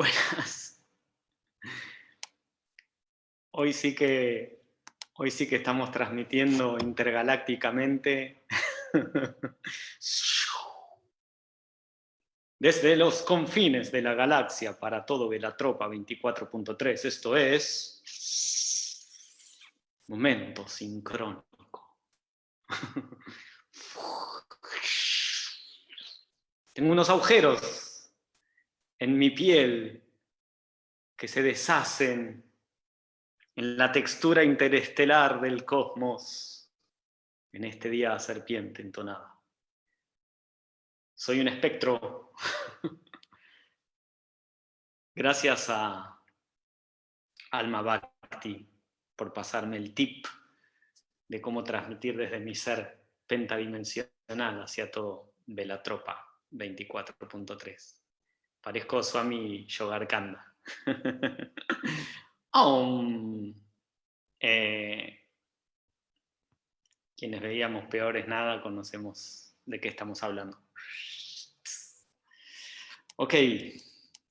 Buenas. Hoy sí que, hoy sí que estamos transmitiendo intergalácticamente desde los confines de la galaxia para todo Velatropa 24.3. Esto es momento sincrónico. Tengo unos agujeros en mi piel, que se deshacen en la textura interestelar del cosmos, en este día serpiente entonada. Soy un espectro. Gracias a Alma Bhakti por pasarme el tip de cómo transmitir desde mi ser pentadimensional hacia todo Velatropa 24.3. Parezco Swami Yogarkanda. um, eh, quienes veíamos peores nada, conocemos de qué estamos hablando. Ok,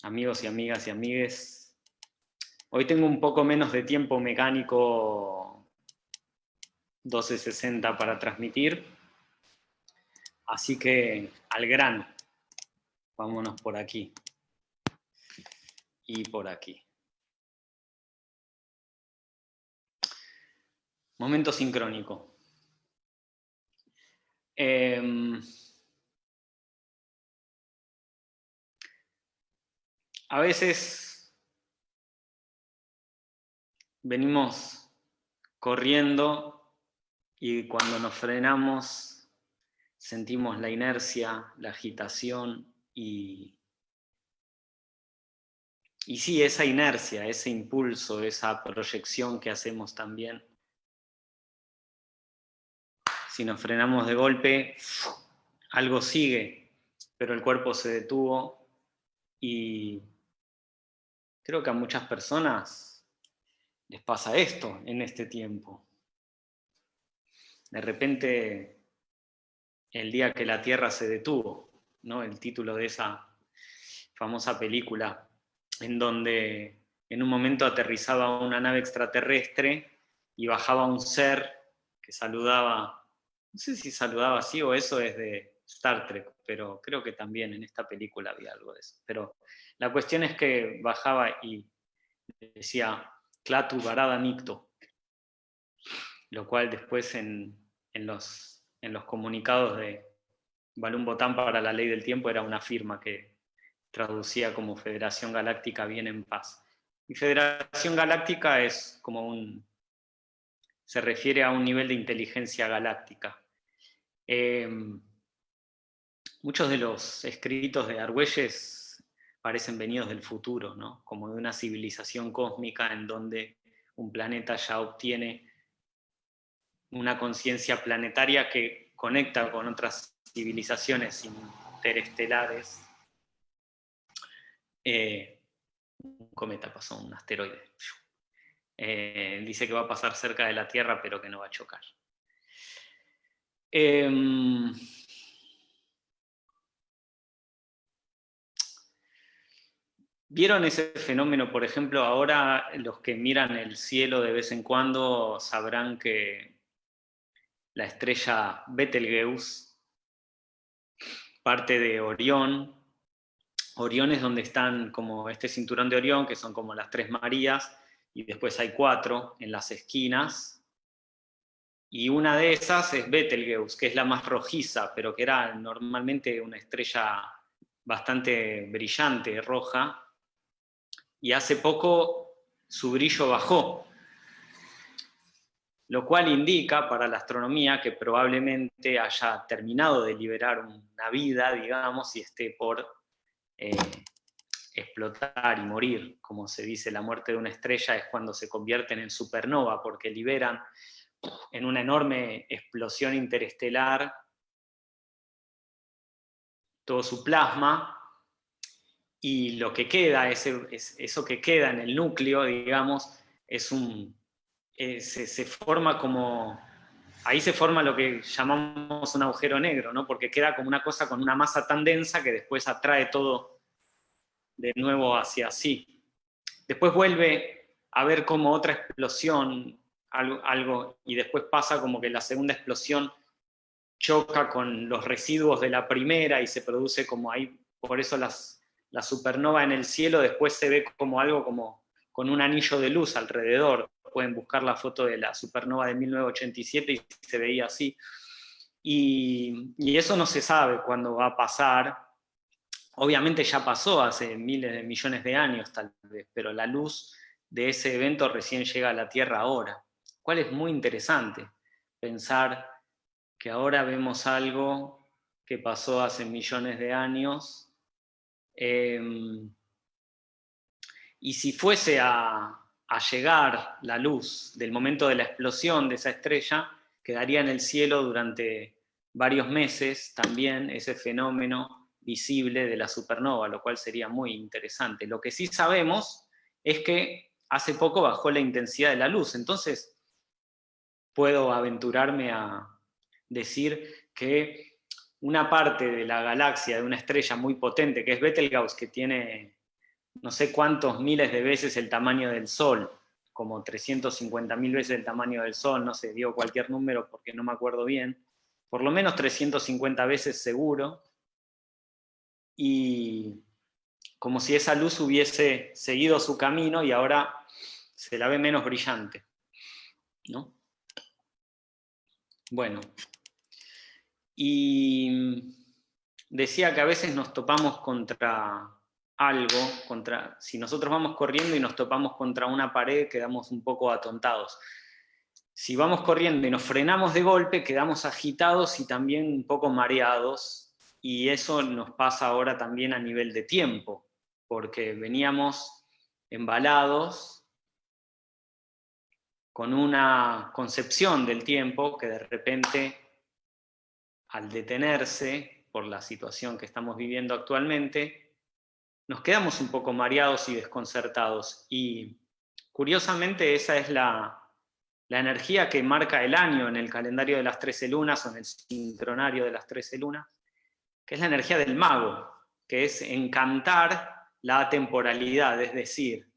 amigos y amigas y amigues, hoy tengo un poco menos de tiempo mecánico 1260 para transmitir, así que al grano. Vámonos por aquí. Y por aquí. Momento sincrónico. Em, a veces venimos corriendo y cuando nos frenamos sentimos la inercia, la agitación, y, y sí, esa inercia, ese impulso, esa proyección que hacemos también, si nos frenamos de golpe, algo sigue, pero el cuerpo se detuvo y creo que a muchas personas les pasa esto en este tiempo. De repente, el día que la Tierra se detuvo, el título de esa famosa película, en donde en un momento aterrizaba una nave extraterrestre y bajaba un ser que saludaba, no sé si saludaba así o eso es de Star Trek, pero creo que también en esta película había algo de eso. Pero la cuestión es que bajaba y decía Klatu Barada Nicto, lo cual después en, los, en los comunicados de, Balún Botán para la ley del tiempo era una firma que traducía como Federación Galáctica Bien en Paz. Y Federación Galáctica es como un... se refiere a un nivel de inteligencia galáctica. Em, muchos de los escritos de Argüelles parecen venidos del futuro, ¿no? como de una civilización cósmica en donde un planeta ya obtiene una conciencia planetaria que conecta con otras civilizaciones interestelares. Eh, un cometa pasó, un asteroide. Eh, dice que va a pasar cerca de la Tierra, pero que no va a chocar. Em, ¿Vieron ese fenómeno? Por ejemplo, ahora los que miran el cielo de vez en cuando sabrán que la estrella Betelgeuse parte de Orión. Orión es donde están como este cinturón de Orión, que son como las tres Marías, y después hay cuatro en las esquinas. Y una de esas es Betelgeuse, que es la más rojiza, pero que era normalmente una estrella bastante brillante, roja. Y hace poco su brillo bajó, lo cual indica para la astronomía que probablemente haya terminado de liberar una vida, digamos, y esté por eh, explotar y morir. Como se dice, la muerte de una estrella es cuando se convierten en supernova, porque liberan en una enorme explosión interestelar todo su plasma, y lo que queda, eso que queda en el núcleo, digamos, es un, eh, se, forma como, ahí se forma lo que llamamos un agujero negro, ¿no? porque queda como una cosa con una masa tan densa que después atrae todo de nuevo hacia así. Después vuelve a ver como otra explosión, algo, algo, y después pasa como que la segunda explosión choca con los residuos de la primera y se produce como ahí, por eso las, la supernova en el cielo después se ve como algo como con un anillo de luz alrededor. Pueden buscar la foto de la supernova de 1987 y se veía así. Y, eso no se sabe cuándo va a pasar. Obviamente ya pasó hace miles de millones de años tal vez, pero la luz de ese evento recién llega a la Tierra ahora. Cuál es muy interesante pensar que ahora vemos algo que pasó hace millones de años, em, y si fuese a, llegar la luz del momento de la explosión de esa estrella, quedaría en el cielo durante varios meses también ese fenómeno visible de la supernova, lo cual sería muy interesante. Lo que sí sabemos es que hace poco bajó la intensidad de la luz, entonces puedo aventurarme a, decir que una parte de la galaxia, de una estrella muy potente, que es Betelgeuse, que tiene no sé cuántos miles de veces el tamaño del Sol, como 350.000 veces el tamaño del Sol, no sé, dio cualquier número porque no me acuerdo bien, por lo menos 350 veces seguro, y como si esa luz hubiese seguido su camino y ahora se la ve menos brillante. ¿no? Bueno, y decía que a veces nos topamos contra algo, contra, si nosotros vamos corriendo y nos topamos contra una pared, quedamos un poco atontados. Si vamos corriendo y nos frenamos de golpe, quedamos agitados y también un poco mareados, y eso nos pasa ahora también a nivel de tiempo, porque veníamos embalados con una concepción del tiempo que de repente al detenerse por la situación que estamos viviendo actualmente, nos quedamos un poco mareados y desconcertados. Y curiosamente esa es la, energía que marca el año en el calendario de las 13 lunas o en el sincronario de las 13 lunas, que es la energía del mago, que es encantar la temporalidad, es decir,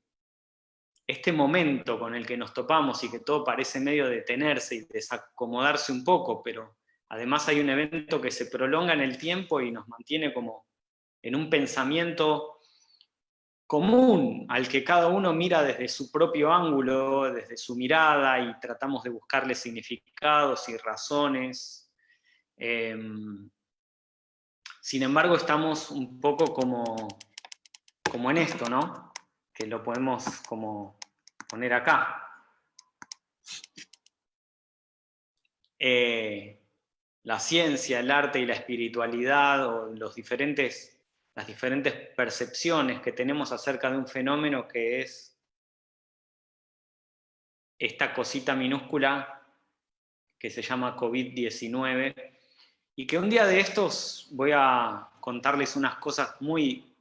este momento con el que nos topamos y que todo parece medio detenerse y desacomodarse un poco, pero Además hay un evento que se prolonga en el tiempo y nos mantiene como en un pensamiento común al que cada uno mira desde su propio ángulo, desde su mirada y tratamos de buscarle significados y razones. Em, sin embargo, estamos un poco como, como en esto, ¿no? Que lo podemos como poner acá. Eh, la ciencia, el arte y la espiritualidad, o los diferentes, las diferentes percepciones que tenemos acerca de un fenómeno que es esta cosita minúscula que se llama COVID-19, y que un día de estos voy a contarles unas cosas muy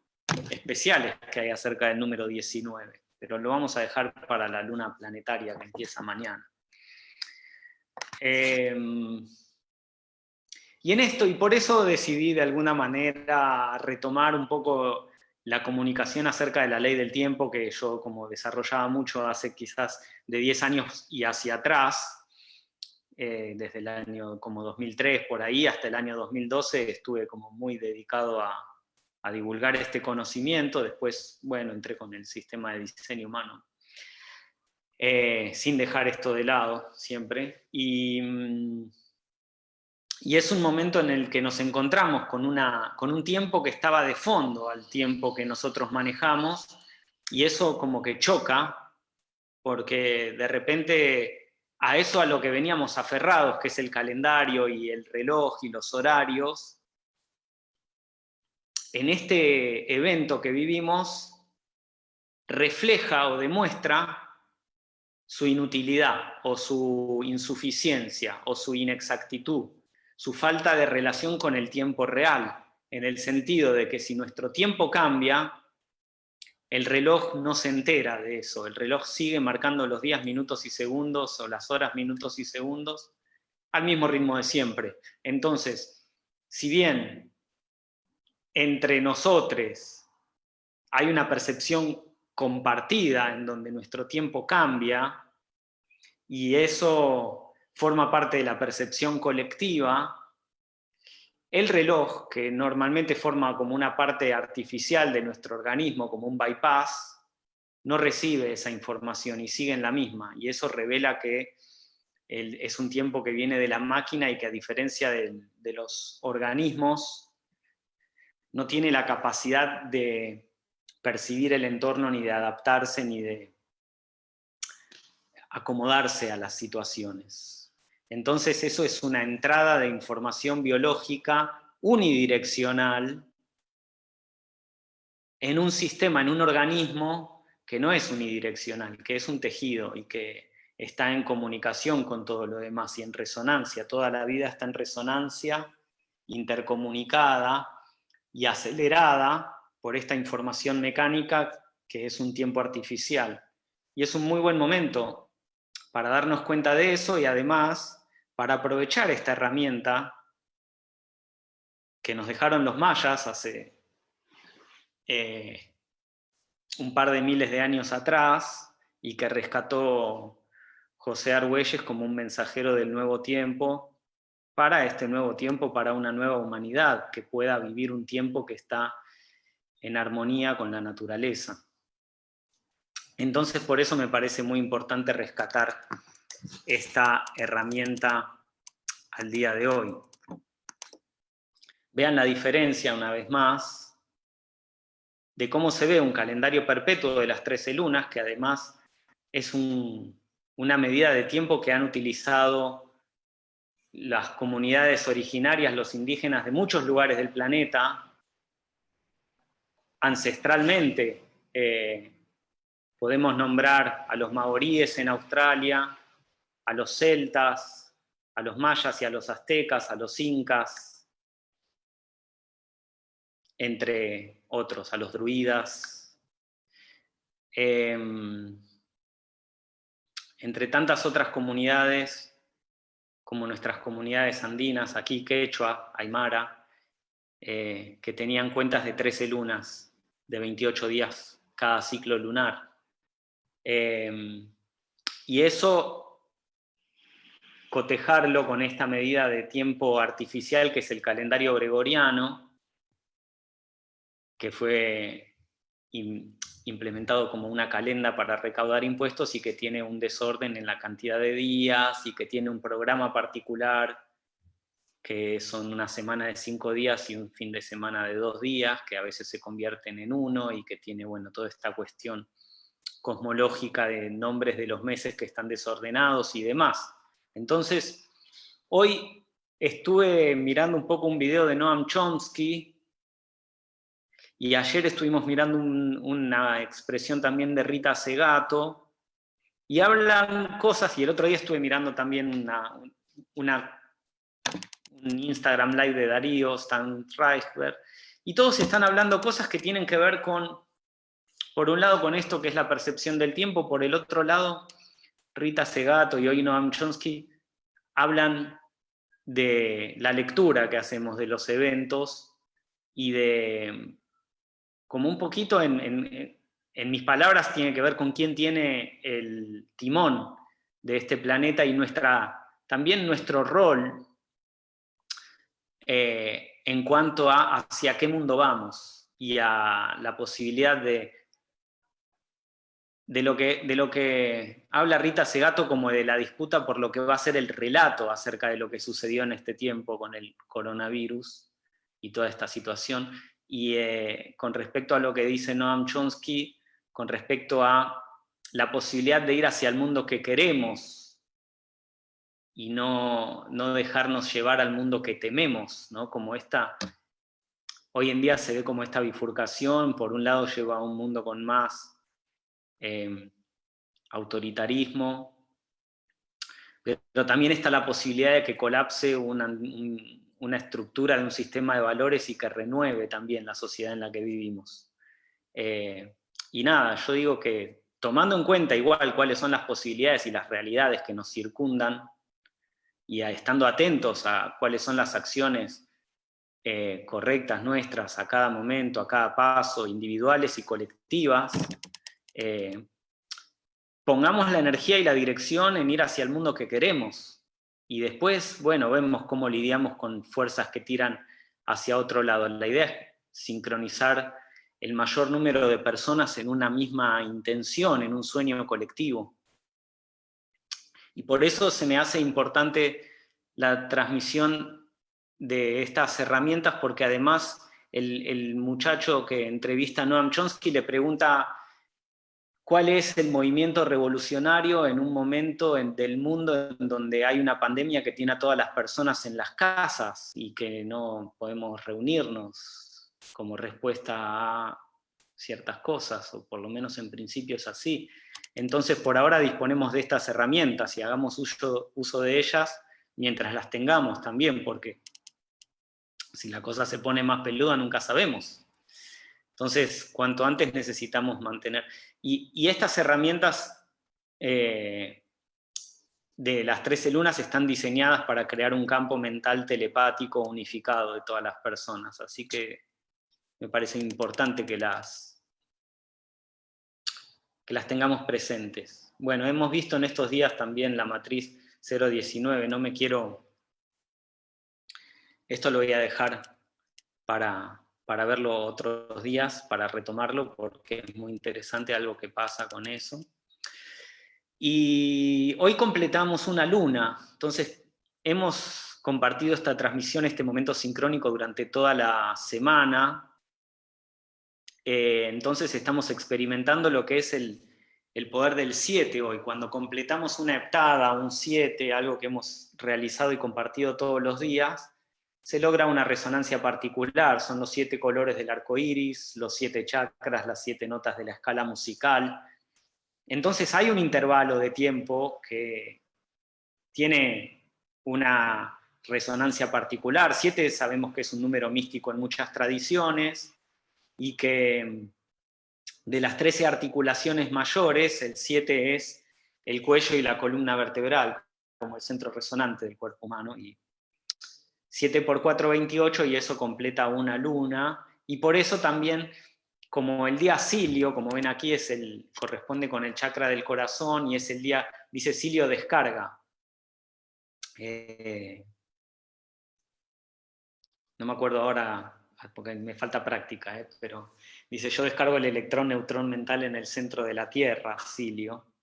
especiales que hay acerca del número 19, pero lo vamos a dejar para la luna planetaria que empieza mañana. Eh, y en esto, y por eso decidí de alguna manera retomar un poco la comunicación acerca de la ley del tiempo que yo como desarrollaba mucho hace quizás de 10 años y hacia atrás, eh, desde el año como 2003 por ahí hasta el año 2012 estuve como muy dedicado a, divulgar este conocimiento, después, bueno, entré con el sistema de diseño humano, eh, sin dejar esto de lado siempre, y... Y es un momento en el que nos encontramos con, una, con un tiempo que estaba de fondo al tiempo que nosotros manejamos, y eso como que choca, porque de repente a eso a lo que veníamos aferrados, que es el calendario y el reloj y los horarios, en este evento que vivimos, refleja o demuestra su inutilidad o su insuficiencia o su inexactitud su falta de relación con el tiempo real, en el sentido de que si nuestro tiempo cambia, el reloj no se entera de eso, el reloj sigue marcando los días, minutos y segundos, o las horas, minutos y segundos, al mismo ritmo de siempre. Entonces, si bien entre nosotros hay una percepción compartida en donde nuestro tiempo cambia, y eso forma parte de la percepción colectiva, el reloj, que normalmente forma como una parte artificial de nuestro organismo, como un bypass, no recibe esa información y sigue en la misma, y eso revela que es un tiempo que viene de la máquina y que a diferencia de, los organismos, no tiene la capacidad de percibir el entorno, ni de adaptarse, ni de acomodarse a las situaciones. Entonces eso es una entrada de información biológica unidireccional en un sistema, en un organismo que no es unidireccional, que es un tejido y que está en comunicación con todo lo demás y en resonancia. Toda la vida está en resonancia, intercomunicada y acelerada por esta información mecánica que es un tiempo artificial. Y es un muy buen momento para darnos cuenta de eso y además para aprovechar esta herramienta que nos dejaron los mayas hace eh, un par de miles de años atrás y que rescató José Argüelles como un mensajero del nuevo tiempo para este nuevo tiempo, para una nueva humanidad que pueda vivir un tiempo que está en armonía con la naturaleza. Entonces por eso me parece muy importante rescatar esta herramienta al día de hoy. Vean la diferencia una vez más de cómo se ve un calendario perpetuo de las 13 lunas, que además es una medida de tiempo que han utilizado las comunidades originarias, los indígenas de muchos lugares del planeta, ancestralmente, eh, Podemos nombrar a los maoríes en Australia, a los celtas, a los mayas y a los aztecas, a los incas, entre otros, a los druidas. Em, entre tantas otras comunidades, como nuestras comunidades andinas, aquí Quechua, Aymara, eh, que tenían cuentas de 13 lunas, de 28 días cada ciclo lunar. Em, y eso, cotejarlo con esta medida de tiempo artificial que es el calendario gregoriano, que fue implementado como una calenda para recaudar impuestos y que tiene un desorden en la cantidad de días y que tiene un programa particular que son una semana de cinco días y un fin de semana de dos días, que a veces se convierten en uno y que tiene, bueno, toda esta cuestión cosmológica de nombres de los meses que están desordenados y demás. Entonces, hoy estuve mirando un poco un video de Noam Chomsky, y ayer estuvimos mirando una expresión también de Rita Segato, y hablan cosas, y el otro día estuve mirando también una, un Instagram Live de Darío, Stan Reichberg, y todos están hablando cosas que tienen que ver con por un lado con esto que es la percepción del tiempo, por el otro lado, Rita Segato y hoy Noam Chomsky hablan de la lectura que hacemos de los eventos y de, como un poquito en, mis palabras, tiene que ver con quién tiene el timón de este planeta y nuestra, también nuestro rol eh, en cuanto a hacia qué mundo vamos y a la posibilidad de de lo, que, de lo que habla Rita Segato como de la disputa por lo que va a ser el relato acerca de lo que sucedió en este tiempo con el coronavirus y toda esta situación. Y eh, con respecto a lo que dice Noam Chomsky, con respecto a la posibilidad de ir hacia el mundo que queremos y no, no dejarnos llevar al mundo que tememos, ¿no? como esta, hoy en día se ve como esta bifurcación, por un lado lleva a un mundo con más Em, autoritarismo, pero también está la posibilidad de que colapse una, estructura de un sistema de valores y que renueve también la sociedad en la que vivimos. Eh, y nada, yo digo que tomando en cuenta igual cuáles son las posibilidades y las realidades que nos circundan, y estando atentos a cuáles son las acciones eh, correctas nuestras a cada momento, a cada paso, individuales y colectivas, eh, pongamos la energía y la dirección en ir hacia el mundo que queremos. Y después, bueno, vemos cómo lidiamos con fuerzas que tiran hacia otro lado. La idea es sincronizar el mayor número de personas en una misma intención, en un sueño colectivo. Y por eso se me hace importante la transmisión de estas herramientas, porque además el, muchacho que entrevista a Noam Chomsky le pregunta cuál es el movimiento revolucionario en un momento del mundo en donde hay una pandemia que tiene a todas las personas en las casas y que no podemos reunirnos como respuesta a ciertas cosas, o por lo menos en principio es así. Entonces por ahora disponemos de estas herramientas y hagamos uso, de ellas mientras las tengamos también, porque si la cosa se pone más peluda nunca sabemos. Entonces, cuanto antes necesitamos mantener. Y, estas herramientas eh, de las 13 lunas están diseñadas para crear un campo mental telepático unificado de todas las personas. Así que me parece importante que las, que las tengamos presentes. Bueno, hemos visto en estos días también la matriz 019, no me quiero... Esto lo voy a dejar para, para verlo otros días, para retomarlo, porque es muy interesante algo que pasa con eso. Y hoy completamos una luna, entonces hemos compartido esta transmisión, este momento sincrónico durante toda la semana, eh, entonces estamos experimentando lo que es el, el poder del 7 hoy, cuando completamos una heptada, un 7, algo que hemos realizado y compartido todos los días, se logra una resonancia particular, son los siete colores del arco iris, los siete chakras, las siete notas de la escala musical. Entonces hay un intervalo de tiempo que tiene una resonancia particular. Siete sabemos que es un número místico en muchas tradiciones, y que de las 13 articulaciones mayores, el 7 es el cuello y la columna vertebral, como el centro resonante del cuerpo humano, y 7 por 4, 28, y eso completa una luna, y por eso también, como el día Cilio, como ven aquí, es el, corresponde con el chakra del corazón, y es el día, dice Cilio descarga. Eh, no me acuerdo ahora, porque me falta práctica, eh, pero dice, yo descargo el electrón-neutrón mental en el centro de la Tierra, Cilio.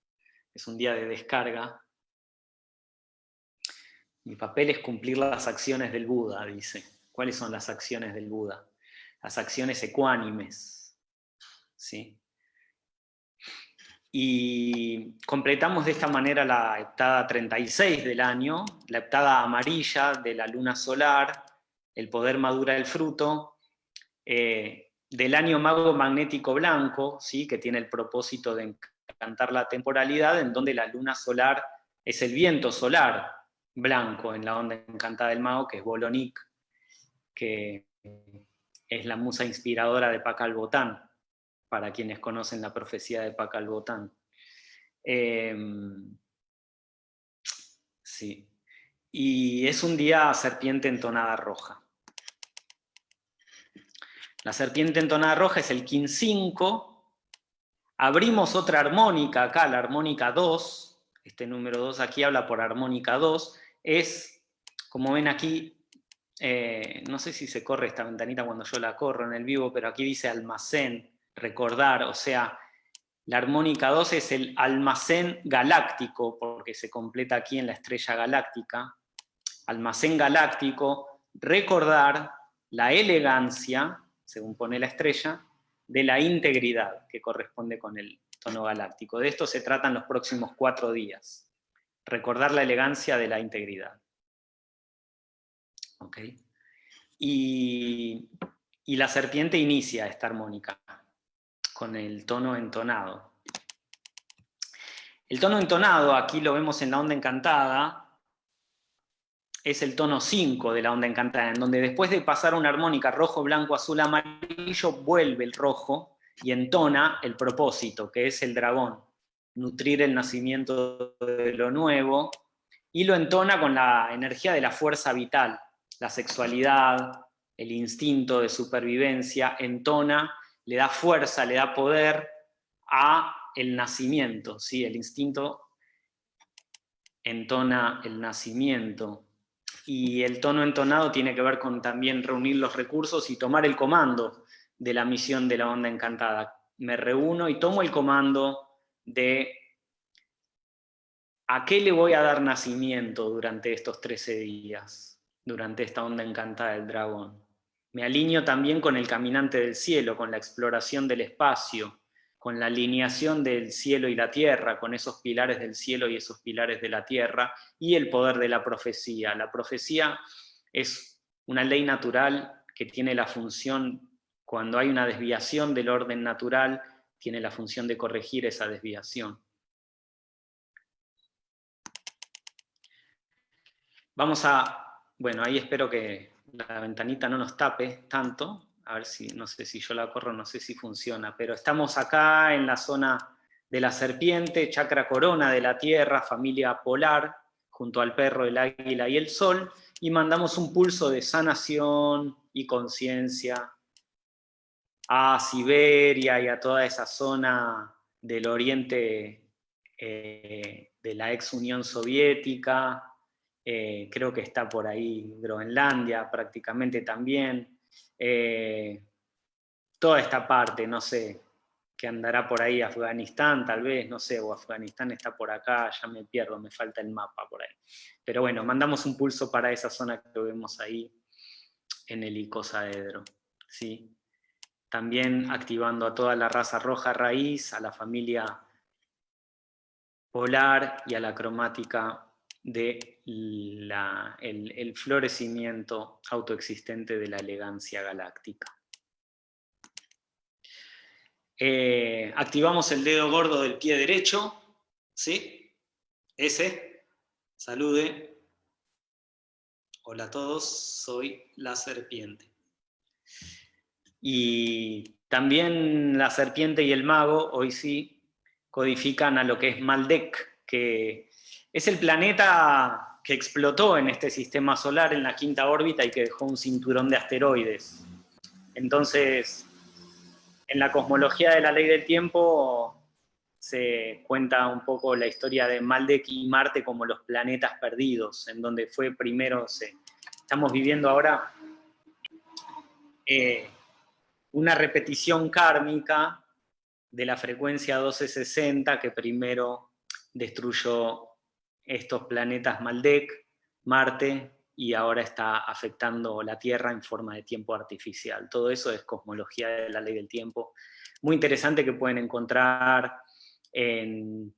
Es un día de descarga, mi papel es cumplir las acciones del Buda, dice. ¿Cuáles son las acciones del Buda? Las acciones ecuánimes. ¿Sí? Y completamos de esta manera la heptada 36 del año, la heptada amarilla de la luna solar, el poder madura el fruto, eh, del año mago magnético blanco, ¿sí? que tiene el propósito de encantar la temporalidad, en donde la luna solar es el viento solar, blanco en la onda encantada del mago, que es Bolonik, que es la musa inspiradora de Pacal Botán, para quienes conocen la profecía de Pacal Botán. Em, sí. Y es un día serpiente entonada roja. La serpiente entonada roja es el Kin 5. Abrimos otra armónica acá, la armónica 2, este número 2 aquí habla por armónica 2, es, como ven aquí, eh, no sé si se corre esta ventanita cuando yo la corro en el vivo, pero aquí dice almacén, recordar, o sea, la armónica 2 es el almacén galáctico, porque se completa aquí en la estrella galáctica, almacén galáctico, recordar la elegancia, según pone la estrella, de la integridad, que corresponde con el tono galáctico. De esto se tratan los próximos cuatro días. Recordar la elegancia de la integridad. Y, y la serpiente inicia esta armónica con el tono entonado. El tono entonado, aquí lo vemos en la onda encantada, es el tono 5 de la onda encantada, en donde después de pasar una armónica rojo, blanco, azul, amarillo, vuelve el rojo y entona el propósito, que es el dragón, nutrir el nacimiento de lo nuevo, y lo entona con la energía de la fuerza vital, la sexualidad, el instinto de supervivencia, entona, le da fuerza, le da poder a el nacimiento, ¿sí? el instinto entona el nacimiento. Y el tono entonado tiene que ver con también reunir los recursos y tomar el comando de la misión de la onda encantada. Me reúno y tomo el comando de a qué le voy a dar nacimiento durante estos 13 días, durante esta onda encantada del dragón. Me alineo también con el caminante del cielo, con la exploración del espacio, con la alineación del cielo y la tierra, con esos pilares del cielo y esos pilares de la tierra, y el poder de la profecía. La profecía es una ley natural que tiene la función, cuando hay una desviación del orden natural, tiene la función de corregir esa desviación. Vamos a, bueno, ahí espero que la ventanita no nos tape tanto, a ver si, no sé si yo la corro, no sé si funciona, pero estamos acá en la zona de la serpiente, chakra corona de la tierra, familia polar, junto al perro, el águila y el sol, y mandamos un pulso de sanación y conciencia a Siberia y a toda esa zona del oriente eh, de la ex Unión Soviética, eh, creo que está por ahí Groenlandia prácticamente también, eh, toda esta parte, no sé, que andará por ahí Afganistán, tal vez, no sé, o Afganistán está por acá, ya me pierdo, me falta el mapa por ahí. Pero bueno, mandamos un pulso para esa zona que vemos ahí en el icosaedro. ¿sí? También activando a toda la raza roja raíz, a la familia polar y a la cromática de el, florecimiento autoexistente de la elegancia galáctica. Eh, activamos el dedo gordo del pie derecho, ¿sí? Ese, salude. Hola a todos, soy la serpiente. Y también la serpiente y el mago, hoy sí, codifican a lo que es Maldek, que es el planeta que explotó en este sistema solar en la quinta órbita y que dejó un cinturón de asteroides. Entonces, en la cosmología de la ley del tiempo se cuenta un poco la historia de Maldek y Marte como los planetas perdidos, en donde fue primero, estamos viviendo ahora eh, una repetición kármica de la frecuencia 1260 que primero destruyó estos planetas Maldek, Marte, y ahora está afectando la Tierra en forma de tiempo artificial. Todo eso es cosmología de la ley del tiempo. Muy interesante que pueden encontrar en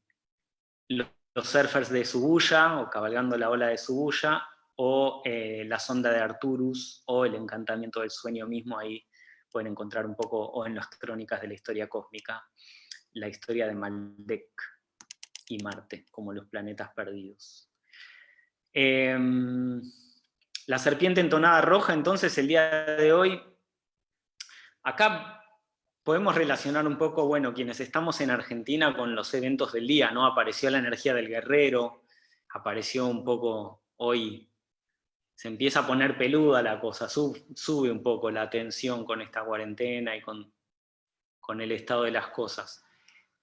los surfers de Subuya, o cabalgando la ola de Subuya, o eh, la sonda de Arturus, o el encantamiento del sueño mismo, ahí pueden encontrar un poco, o en las crónicas de la historia cósmica, la historia de Maldek y Marte, como los planetas perdidos. Em, la serpiente entonada roja, entonces, el día de hoy, acá podemos relacionar un poco, bueno, quienes estamos en Argentina con los eventos del día, ¿no? Apareció la energía del guerrero, apareció un poco hoy, se empieza a poner peluda la cosa, sube un poco la tensión con esta cuarentena y con, con el estado de las cosas.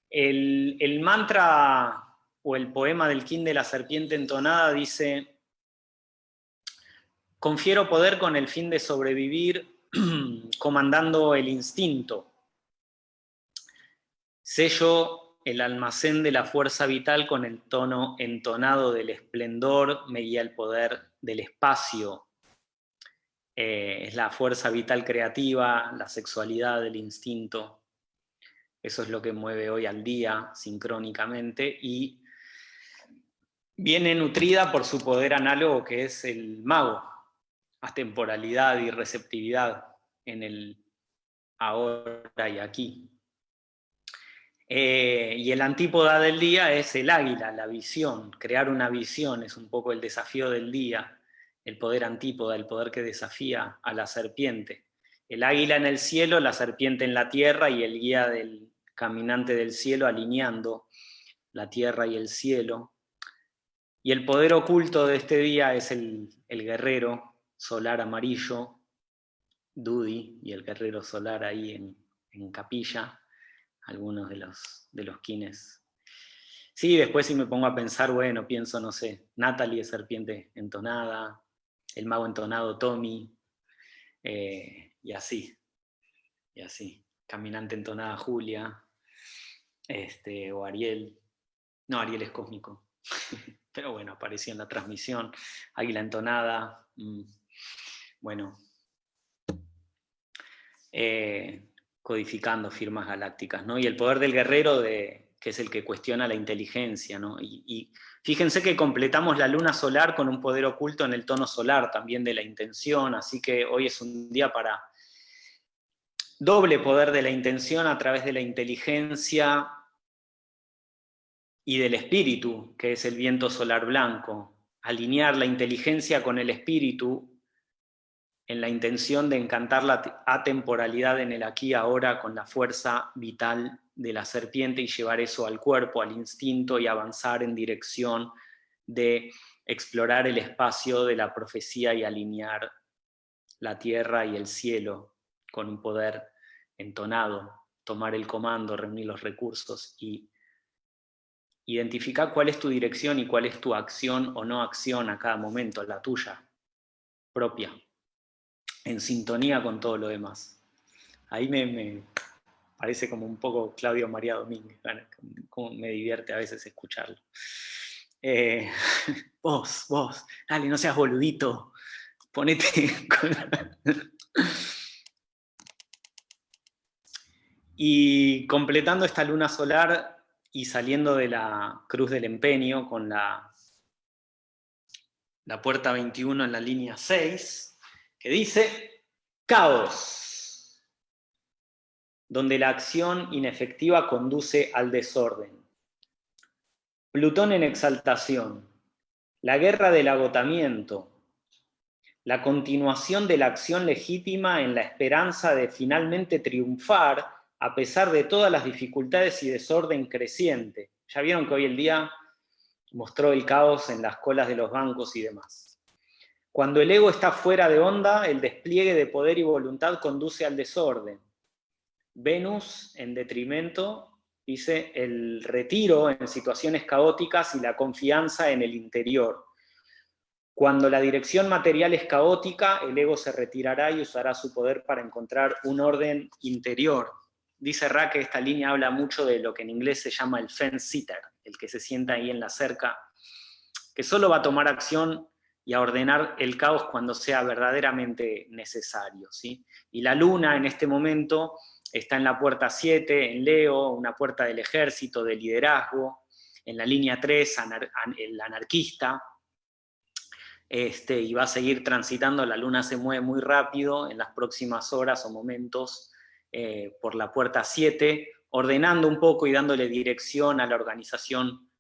El, mantra o el poema del King de la serpiente entonada dice, confiero poder con el fin de sobrevivir, comandando el instinto. Sello el almacén de la fuerza vital con el tono entonado del esplendor, me guía el poder del espacio. Eh, es la fuerza vital creativa, la sexualidad, el instinto. Eso es lo que mueve hoy al día, sincrónicamente, y viene nutrida por su poder análogo que es el mago, temporalidad y receptividad en el ahora y aquí. Eh, y el antípoda del día es el águila, la visión, crear una visión es un poco el desafío del día, el poder antípoda, el poder que desafía a la serpiente. El águila en el cielo, la serpiente en la tierra y el guía del caminante del cielo alineando la tierra y el cielo. Y el poder oculto de este día es el, guerrero solar amarillo, Dudi y el guerrero solar ahí en, capilla, algunos de los, de los kines. Sí, después si me pongo a pensar, bueno, pienso, no sé, Natalie serpiente entonada, el mago entonado Tommy, eh, y así, y así. Caminante entonada Julia, este, o Ariel. No, Ariel es cósmico. Pero bueno, apareció en la transmisión. Águila entonada. Mm, bueno. Eh, codificando firmas galácticas, ¿no? Y el poder del guerrero, de, que es el que cuestiona la inteligencia, ¿no? y fíjense que completamos la luna solar con un poder oculto en el tono solar, también de la intención, así que hoy es un día para doble poder de la intención a través de la inteligencia y del espíritu, que es el viento solar blanco. Alinear la inteligencia con el espíritu en la intención de encantar la atemporalidad en el aquí y ahora con la fuerza vital de la serpiente y llevar eso al cuerpo, al instinto y avanzar en dirección de explorar el espacio de la profecía y alinear la tierra y el cielo con un poder entonado, tomar el comando, reunir los recursos y identificar cuál es tu dirección y cuál es tu acción o no acción a cada momento, la tuya, propia, en sintonía con todo lo demás. Ahí me, parece como un poco Claudio María Domínguez, me divierte a veces escucharlo. Eh, vos, vos, dale, no seas boludito, ponete... Y completando esta luna solar y saliendo de la cruz del empeño con la, la puerta 21 en la línea 6, que dice, caos, donde la acción inefectiva conduce al desorden. Plutón en exaltación, la guerra del agotamiento, la continuación de la acción legítima en la esperanza de finalmente triunfar a pesar de todas las dificultades y desorden creciente. Ya vieron que hoy el día mostró el caos en las colas de los bancos y demás. Cuando el ego está fuera de onda, el despliegue de poder y voluntad conduce al desorden. Venus, en detrimento, dice el retiro en situaciones caóticas y la confianza en el interior. Cuando la dirección material es caótica, el ego se retirará y usará su poder para encontrar un orden interior, dice Ra que esta línea habla mucho de lo que en inglés se llama el fence sitter, el que se sienta ahí en la cerca, que solo va a tomar acción y a ordenar el caos cuando sea verdaderamente necesario. ¿sí? Y la luna en este momento está en la puerta 7, en Leo, una puerta del ejército, de liderazgo, en la línea 3, el anarquista, este, y va a seguir transitando, la luna se mueve muy rápido en las próximas horas o momentos, eh, por la puerta 7, ordenando un poco y dándole dirección a la organización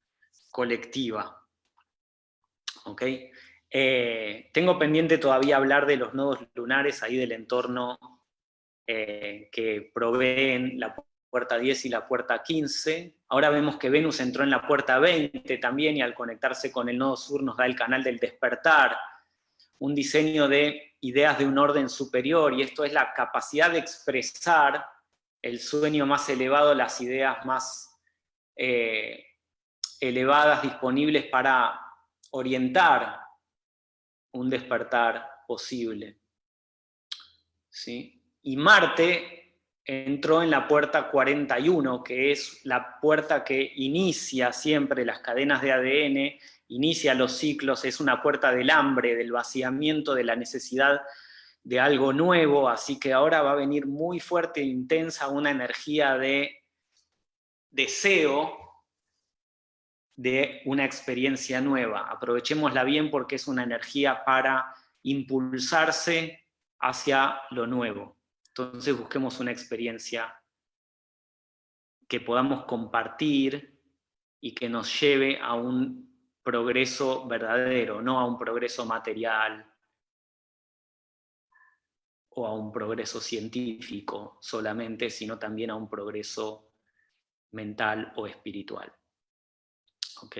colectiva. ¿Ok? Eh, tengo pendiente todavía hablar de los nodos lunares ahí del entorno eh, que proveen la puerta 10 y la puerta 15. Ahora vemos que Venus entró en la puerta 20 también y al conectarse con el nodo sur nos da el canal del despertar, un diseño de ideas de un orden superior, y esto es la capacidad de expresar el sueño más elevado, las ideas más eh, elevadas disponibles para orientar un despertar posible. ¿Sí? Y Marte entró en la puerta 41, que es la puerta que inicia siempre las cadenas de ADN inicia los ciclos, es una puerta del hambre, del vaciamiento, de la necesidad de algo nuevo, así que ahora va a venir muy fuerte e intensa una energía de deseo de una experiencia nueva. Aprovechémosla bien porque es una energía para impulsarse hacia lo nuevo. Entonces busquemos una experiencia que podamos compartir y que nos lleve a un progreso verdadero, no a un progreso material o a un progreso científico solamente, sino también a un progreso mental o espiritual. ¿Ok?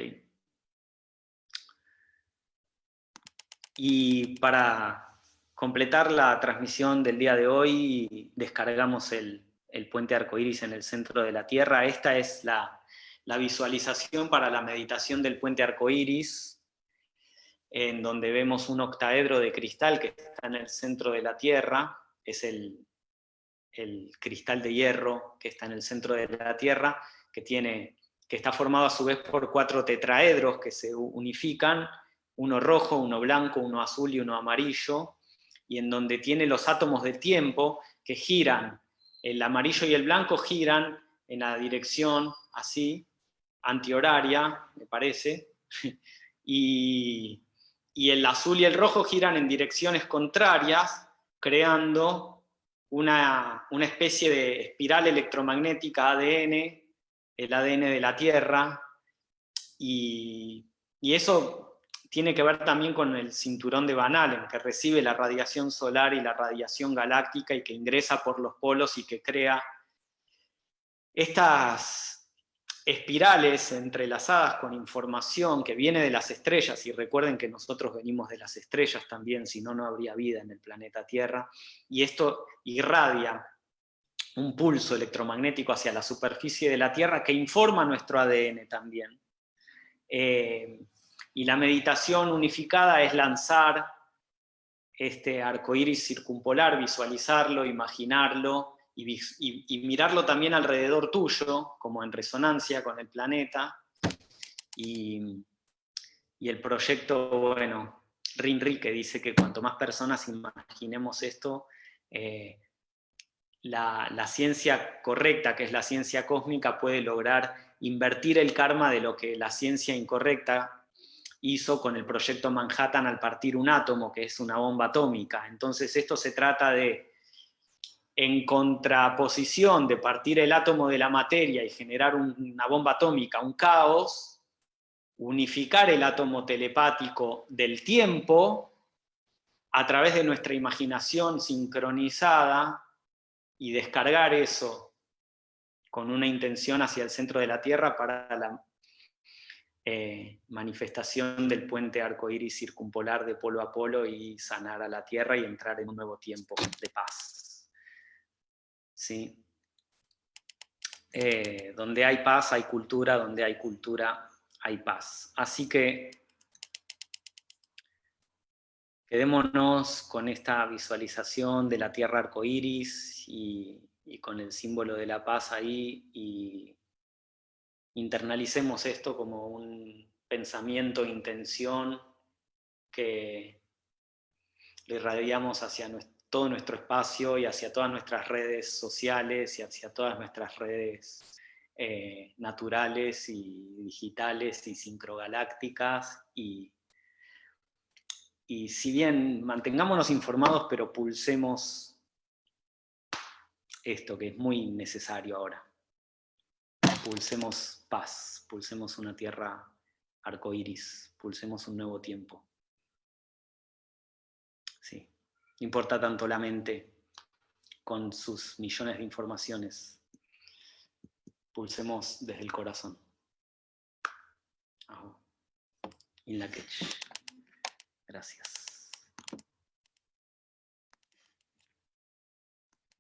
Y para completar la transmisión del día de hoy, descargamos el, puente arcoíris en el centro de la Tierra. Esta es la, visualización para la meditación del puente arcoíris, en donde vemos un octaedro de cristal que está en el centro de la Tierra, es el, el cristal de hierro que está en el centro de la Tierra, que, tiene, que está formado a su vez por cuatro tetraedros que se unifican, uno rojo, uno blanco, uno azul y uno amarillo, y en donde tiene los átomos de tiempo que giran, el amarillo y el blanco giran en la dirección así, antihoraria, me parece, y, y el azul y el rojo giran en direcciones contrarias, creando una, una especie de espiral electromagnética ADN, el ADN de la Tierra, y, eso tiene que ver también con el cinturón de Van Allen, que recibe la radiación solar y la radiación galáctica y que ingresa por los polos y que crea estas espirales entrelazadas con información que viene de las estrellas, y recuerden que nosotros venimos de las estrellas también, si no, no habría vida en el planeta Tierra, y esto irradia un pulso electromagnético hacia la superficie de la Tierra que informa nuestro ADN también. Eh, y la meditación unificada es lanzar este arco iris circumpolar, visualizarlo, imaginarlo y, mirarlo también alrededor tuyo, como en resonancia con el planeta. Y, el proyecto, bueno, Rinri, que dice que cuanto más personas imaginemos esto, eh, la, ciencia correcta, que es la ciencia cósmica, puede lograr invertir el karma de lo que la ciencia incorrecta hizo con el proyecto Manhattan al partir un átomo, que es una bomba atómica. Entonces esto se trata de, en contraposición de partir el átomo de la materia y generar una bomba atómica, un caos, unificar el átomo telepático del tiempo a través de nuestra imaginación sincronizada y descargar eso con una intención hacia el centro de la Tierra para la eh, manifestación del puente arcoíris circumpolar de polo a polo y sanar a la Tierra y entrar en un nuevo tiempo de paz. ¿Sí? Eh, donde hay paz hay cultura, donde hay cultura hay paz. Así que quedémonos con esta visualización de la Tierra arcoíris y, y con el símbolo de la paz ahí y internalicemos esto como un pensamiento, intención que le irradiamos hacia todo nuestro espacio y hacia todas nuestras redes sociales y hacia todas nuestras redes eh, naturales y digitales y sincrogalácticas y, y si bien mantengámonos informados pero pulsemos esto que es muy necesario ahora pulsemos paz, pulsemos una tierra arcoíris, pulsemos un nuevo tiempo. Sí, importa tanto la mente con sus millones de informaciones. Pulsemos desde el corazón. In la Gracias.